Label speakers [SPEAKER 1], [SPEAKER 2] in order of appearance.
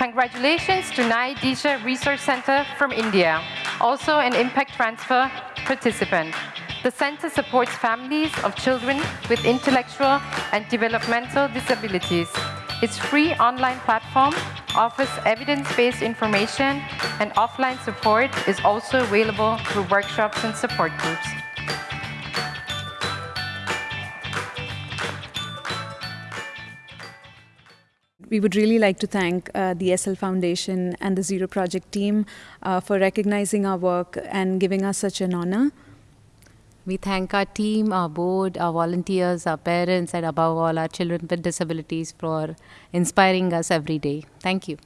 [SPEAKER 1] Congratulations to Nai Disha Resource Center from India, also an impact transfer participant. The center supports families of children with intellectual and developmental disabilities. Its free online platform offers evidence-based information and offline support is also available through workshops and support groups.
[SPEAKER 2] We would really like to thank uh, the Essl Foundation and the Zero Project team uh, for recognizing our work and giving us such an honor.
[SPEAKER 3] We thank our team, our board, our volunteers, our parents, and above all, our children with disabilities for inspiring us every day. Thank you.